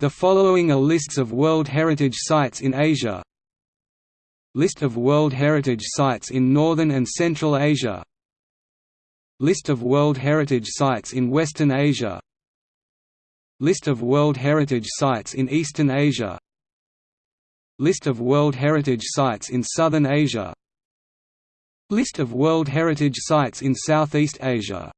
The following are lists of World Heritage Sites in Asia. List of World Heritage Sites in Northern and Central Asia. List of World Heritage Sites in Western Asia. List of World Heritage Sites in Eastern Asia. List of World Heritage Sites in Southern Asia. List of World Heritage Sites in Southeast Asia.